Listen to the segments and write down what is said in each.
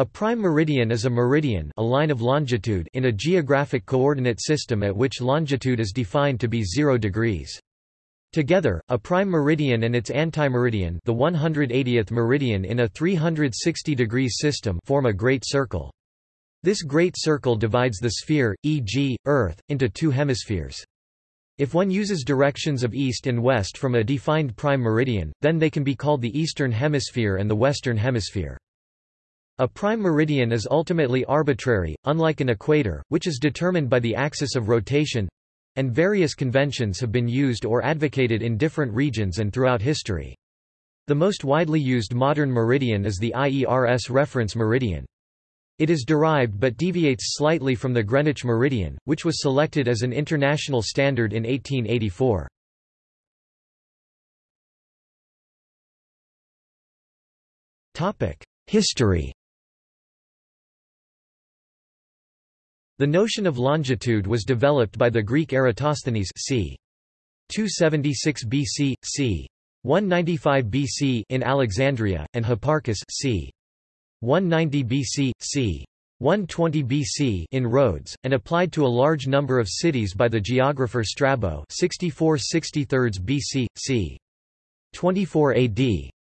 A prime meridian is a meridian a line of longitude in a geographic coordinate system at which longitude is defined to be 0 degrees. Together, a prime meridian and its antimeridian the 180th meridian in a 360 degrees system form a great circle. This great circle divides the sphere, e.g., Earth, into two hemispheres. If one uses directions of east and west from a defined prime meridian, then they can be called the eastern hemisphere and the western hemisphere. A prime meridian is ultimately arbitrary, unlike an equator, which is determined by the axis of rotation and various conventions have been used or advocated in different regions and throughout history. The most widely used modern meridian is the IERS reference meridian. It is derived but deviates slightly from the Greenwich meridian, which was selected as an international standard in 1884. History The notion of longitude was developed by the Greek Eratosthenes c. 276 BC, c. 195 BC in Alexandria, and Hipparchus c. 190 BC, c. 120 BC in Rhodes, and applied to a large number of cities by the geographer Strabo 64 63 BC, c. 24 AD.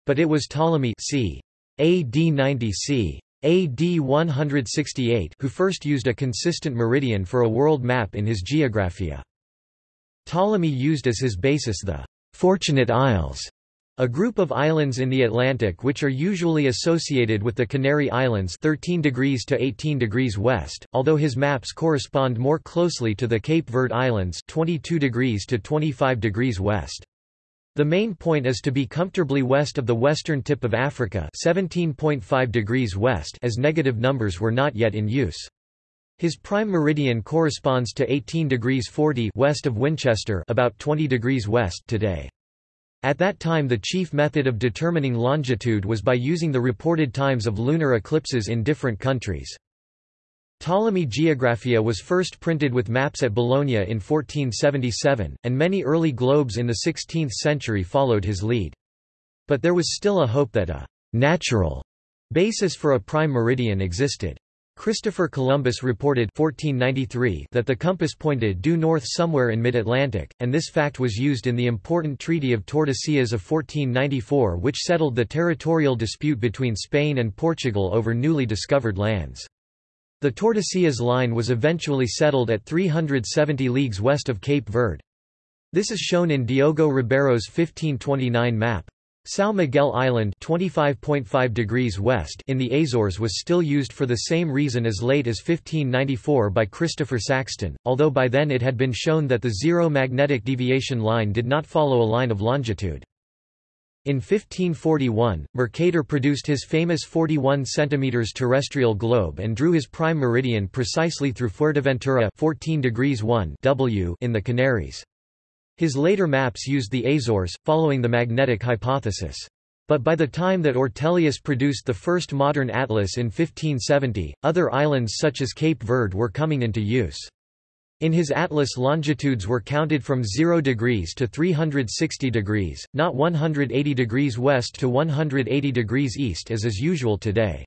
But it was Ptolemy c. AD 90 c. AD 168 who first used a consistent meridian for a world map in his Geographia. Ptolemy used as his basis the Fortunate Isles, a group of islands in the Atlantic which are usually associated with the Canary Islands 13 degrees to 18 degrees west, although his maps correspond more closely to the Cape Verde Islands 22 degrees to 25 degrees west. The main point is to be comfortably west of the western tip of Africa 17.5 degrees west as negative numbers were not yet in use. His prime meridian corresponds to 18 degrees 40 west of Winchester about 20 degrees west today. At that time the chief method of determining longitude was by using the reported times of lunar eclipses in different countries. Ptolemy Geographia was first printed with maps at Bologna in 1477, and many early globes in the 16th century followed his lead. But there was still a hope that a «natural» basis for a prime meridian existed. Christopher Columbus reported 1493 that the compass pointed due north somewhere in mid-Atlantic, and this fact was used in the important Treaty of Tordesillas of 1494 which settled the territorial dispute between Spain and Portugal over newly discovered lands. The Tordesillas line was eventually settled at 370 leagues west of Cape Verde. This is shown in Diogo Ribeiro's 1529 map. São Miguel Island 25.5 degrees west in the Azores was still used for the same reason as late as 1594 by Christopher Saxton, although by then it had been shown that the zero magnetic deviation line did not follow a line of longitude. In 1541, Mercator produced his famous 41 cm terrestrial globe and drew his prime meridian precisely through Fuerteventura 14 degrees 1 w in the Canaries. His later maps used the Azores, following the magnetic hypothesis. But by the time that Ortelius produced the first modern atlas in 1570, other islands such as Cape Verde were coming into use. In his atlas longitudes were counted from 0 degrees to 360 degrees, not 180 degrees west to 180 degrees east as is usual today.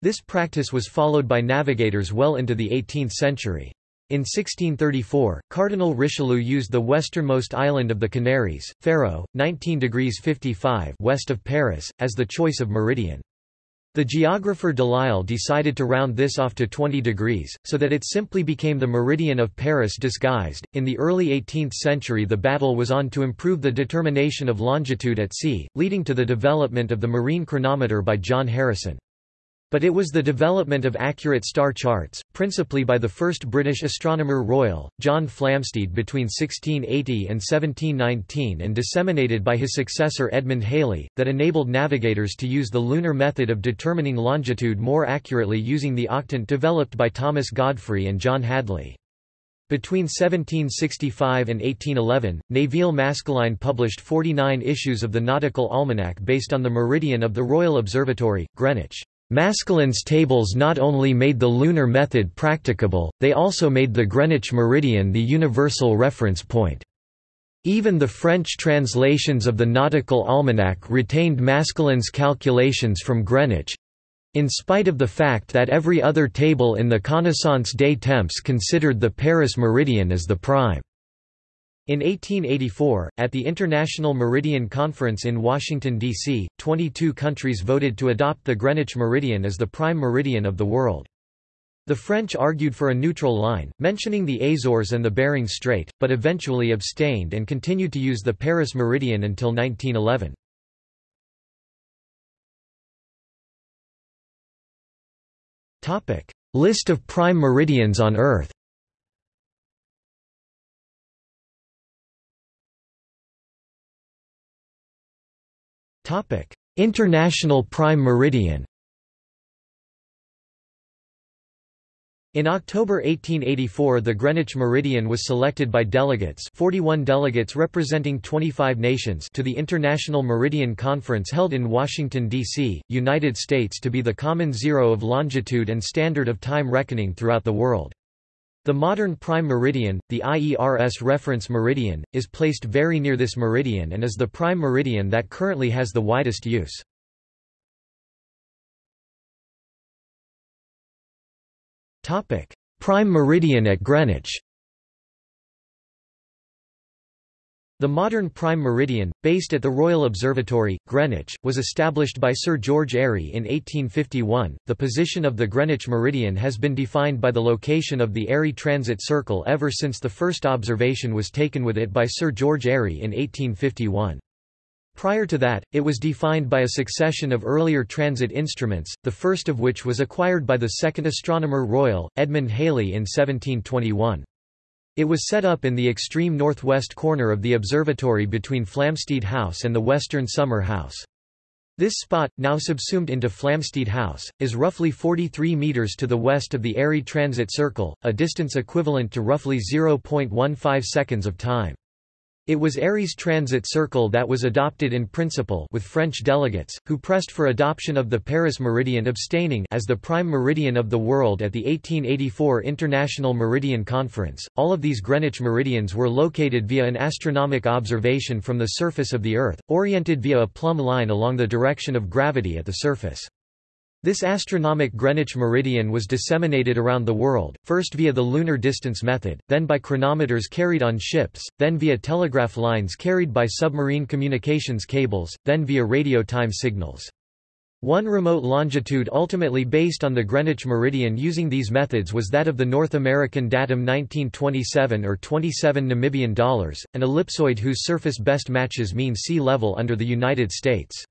This practice was followed by navigators well into the 18th century. In 1634, Cardinal Richelieu used the westernmost island of the Canaries, Ferro, 19 degrees 55 west of Paris, as the choice of meridian. The geographer Delisle decided to round this off to 20 degrees, so that it simply became the meridian of Paris disguised. In the early 18th century, the battle was on to improve the determination of longitude at sea, leading to the development of the marine chronometer by John Harrison. But it was the development of accurate star charts, principally by the first British astronomer royal, John Flamsteed between 1680 and 1719 and disseminated by his successor Edmund Halley, that enabled navigators to use the lunar method of determining longitude more accurately using the octant developed by Thomas Godfrey and John Hadley. Between 1765 and 1811, Nevil Maskelyne published 49 issues of the Nautical Almanac based on the meridian of the Royal Observatory, Greenwich. Maskelyne's tables not only made the lunar method practicable, they also made the Greenwich meridian the universal reference point. Even the French translations of the Nautical Almanac retained Maskelyne's calculations from Greenwich, in spite of the fact that every other table in the Connaissance des Temps considered the Paris meridian as the prime. In 1884, at the International Meridian Conference in Washington, D.C., 22 countries voted to adopt the Greenwich meridian as the prime meridian of the world. The French argued for a neutral line, mentioning the Azores and the Bering Strait, but eventually abstained and continued to use the Paris meridian until 1911. List of prime meridians on Earth International Prime Meridian In October 1884 the Greenwich Meridian was selected by delegates 41 delegates representing 25 nations to the International Meridian Conference held in Washington, D.C., United States to be the common zero of longitude and standard of time reckoning throughout the world. The modern prime meridian, the IERS reference meridian, is placed very near this meridian and is the prime meridian that currently has the widest use. Prime meridian at Greenwich The modern prime meridian, based at the Royal Observatory, Greenwich, was established by Sir George Airy in 1851. The position of the Greenwich meridian has been defined by the location of the Airy Transit Circle ever since the first observation was taken with it by Sir George Airy in 1851. Prior to that, it was defined by a succession of earlier transit instruments, the first of which was acquired by the second Astronomer Royal, Edmund Halley in 1721. It was set up in the extreme northwest corner of the observatory between Flamsteed House and the western Summer House. This spot, now subsumed into Flamsteed House, is roughly 43 metres to the west of the Airy Transit Circle, a distance equivalent to roughly 0.15 seconds of time. It was Airy's transit circle that was adopted in principle with French delegates, who pressed for adoption of the Paris meridian abstaining as the prime meridian of the world at the 1884 International Meridian Conference. All of these Greenwich meridians were located via an astronomic observation from the surface of the Earth, oriented via a plumb line along the direction of gravity at the surface. This astronomic Greenwich meridian was disseminated around the world, first via the lunar distance method, then by chronometers carried on ships, then via telegraph lines carried by submarine communications cables, then via radio time signals. One remote longitude ultimately based on the Greenwich meridian using these methods was that of the North American datum 1927 or 27 Namibian dollars, an ellipsoid whose surface best matches mean sea level under the United States.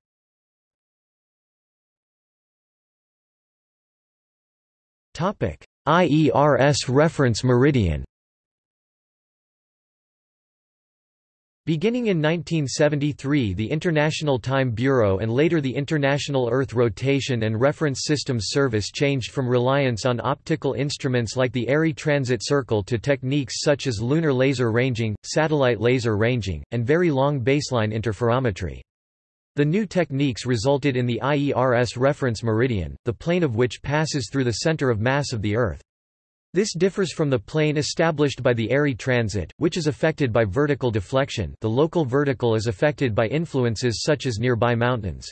IERS reference meridian Beginning in 1973 the International Time Bureau and later the International Earth Rotation and Reference Systems Service changed from reliance on optical instruments like the Airy Transit Circle to techniques such as lunar laser ranging, satellite laser ranging, and very long baseline interferometry. The new techniques resulted in the IERS reference meridian, the plane of which passes through the center of mass of the Earth. This differs from the plane established by the Airy transit, which is affected by vertical deflection the local vertical is affected by influences such as nearby mountains.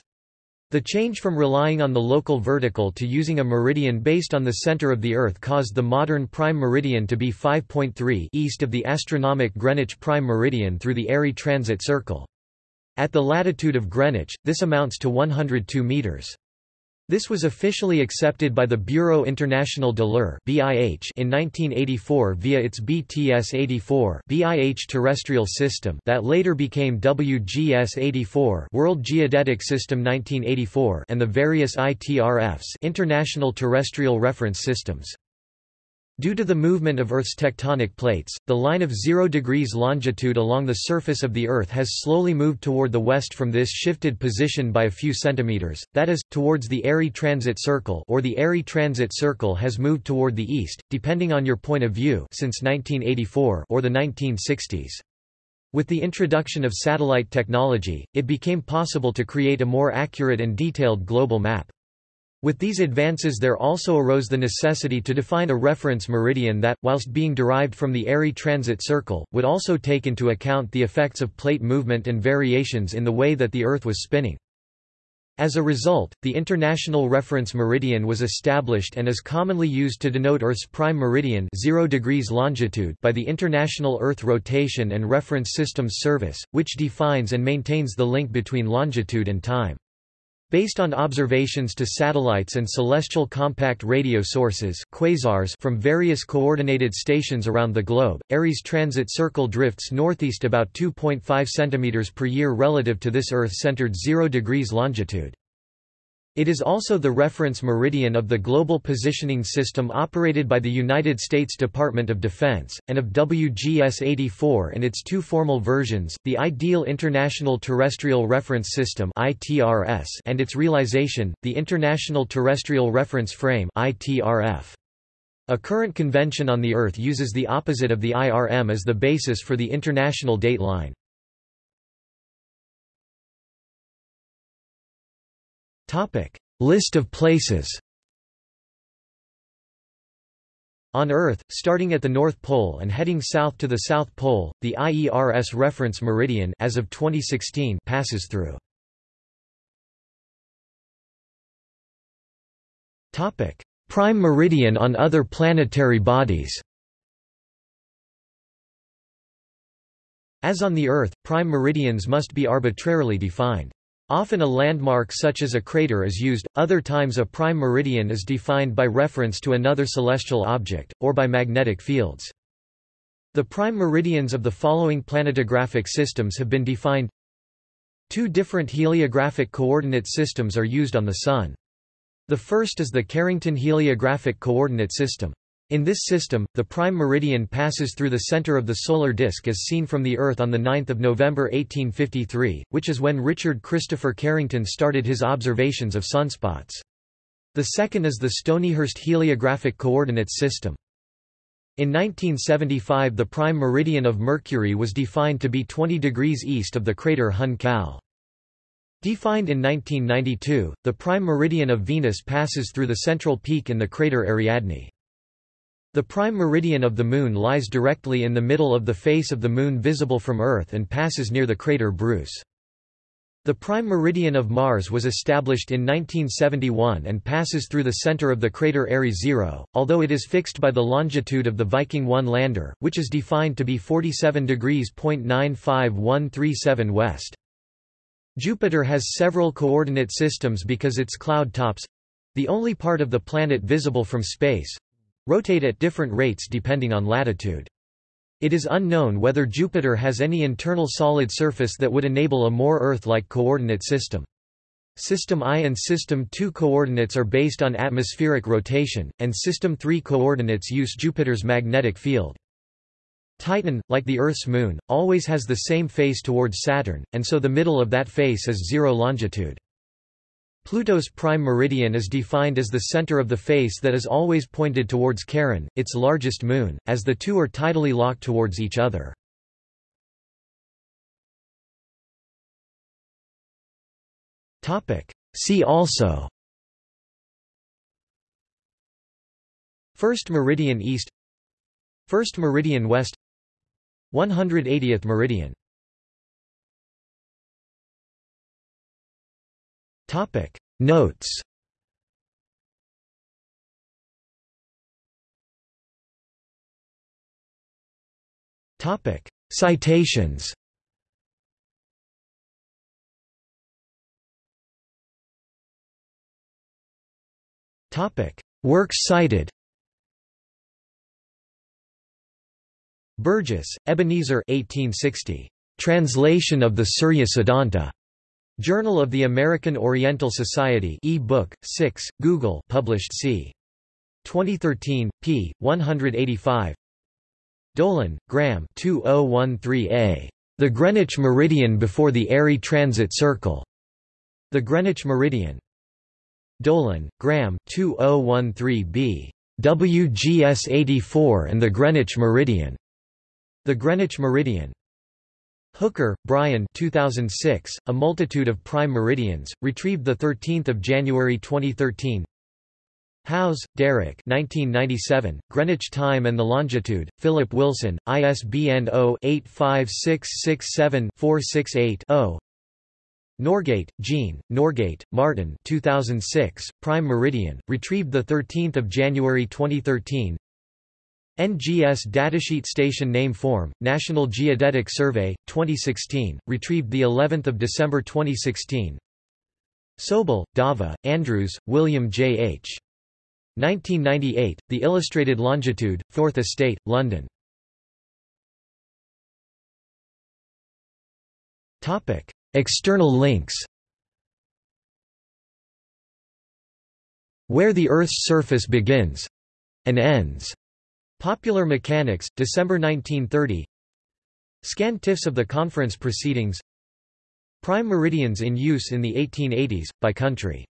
The change from relying on the local vertical to using a meridian based on the center of the Earth caused the modern prime meridian to be 5.3 east of the astronomic Greenwich prime meridian through the Airy transit circle. At the latitude of Greenwich, this amounts to 102 meters. This was officially accepted by the Bureau International de l'Heure in 1984 via its BTS-84 BIH terrestrial system that later became WGS-84 World Geodetic System 1984 and the various ITRFs International Terrestrial Reference Systems. Due to the movement of Earth's tectonic plates, the line of 0 degrees longitude along the surface of the Earth has slowly moved toward the west from this shifted position by a few centimeters, that is, towards the Airy Transit Circle or the Airy Transit Circle has moved toward the east, depending on your point of view since 1984 or the 1960s. With the introduction of satellite technology, it became possible to create a more accurate and detailed global map. With these advances there also arose the necessity to define a reference meridian that, whilst being derived from the Airy transit circle, would also take into account the effects of plate movement and variations in the way that the Earth was spinning. As a result, the International Reference Meridian was established and is commonly used to denote Earth's prime meridian 0 degrees longitude by the International Earth Rotation and Reference Systems Service, which defines and maintains the link between longitude and time. Based on observations to satellites and celestial compact radio sources quasars from various coordinated stations around the globe, Airy's transit circle drifts northeast about 2.5 cm per year relative to this Earth-centered 0 degrees longitude. It is also the reference meridian of the Global Positioning System operated by the United States Department of Defense, and of WGS-84 and its two formal versions, the Ideal International Terrestrial Reference System and its realization, the International Terrestrial Reference Frame A current convention on the Earth uses the opposite of the IRM as the basis for the international date Topic: List of places. On Earth, starting at the North Pole and heading south to the South Pole, the IERS reference meridian as of 2016 passes through. Topic: Prime meridian on other planetary bodies. As on the Earth, prime meridians must be arbitrarily defined. Often a landmark such as a crater is used, other times a prime meridian is defined by reference to another celestial object, or by magnetic fields. The prime meridians of the following planetographic systems have been defined. Two different heliographic coordinate systems are used on the Sun. The first is the Carrington heliographic coordinate system. In this system, the prime meridian passes through the center of the solar disk as seen from the Earth on 9 November 1853, which is when Richard Christopher Carrington started his observations of sunspots. The second is the Stonyhurst heliographic coordinates system. In 1975 the prime meridian of Mercury was defined to be 20 degrees east of the crater Hun Kal. Defined in 1992, the prime meridian of Venus passes through the central peak in the crater Ariadne. The prime meridian of the Moon lies directly in the middle of the face of the Moon visible from Earth and passes near the crater Bruce. The prime meridian of Mars was established in 1971 and passes through the center of the crater Airy 0, although it is fixed by the longitude of the Viking 1 lander, which is defined to be 47 degrees .95137 west. Jupiter has several coordinate systems because its cloud tops—the only part of the planet visible from space, rotate at different rates depending on latitude. It is unknown whether Jupiter has any internal solid surface that would enable a more Earth-like coordinate system. System I and System II coordinates are based on atmospheric rotation, and System III coordinates use Jupiter's magnetic field. Titan, like the Earth's moon, always has the same face towards Saturn, and so the middle of that face is zero longitude. Pluto's prime meridian is defined as the center of the face that is always pointed towards Charon, its largest moon, as the two are tidally locked towards each other. See also First meridian east First meridian west 180th meridian Topic. Notes. Topic. Citations. Topic. Works cited. Burgess, Ebenezer 1860. Translation of the Surya Siddhanta. Journal of the American Oriental Society e-book, 6, Google published c. 2013, p. 185 Dolan, Graham 2013a. The Greenwich Meridian before the Airy Transit Circle. The Greenwich Meridian. Dolan, Graham 2013b. WGS 84 and the Greenwich Meridian. The Greenwich Meridian. Hooker, Brian 2006, A Multitude of Prime Meridians, retrieved 13 January 2013 Howse, Derek 1997, Greenwich Time and the Longitude, Philip Wilson, ISBN 0-85667-468-0 Norgate, Jean, Norgate, Martin 2006, Prime Meridian, retrieved 13 January 2013 NGS Datasheet Station Name Form, National Geodetic Survey, 2016, retrieved the 11th of December 2016. Sobel, Dava, Andrews, William J. H. 1998, The Illustrated Longitude, 4th Estate, London. Topic: External links Where the Earth's surface begins and ends Popular Mechanics, December 1930 Scanned TIFFs of the conference proceedings. Prime meridians in use in the 1880s, by country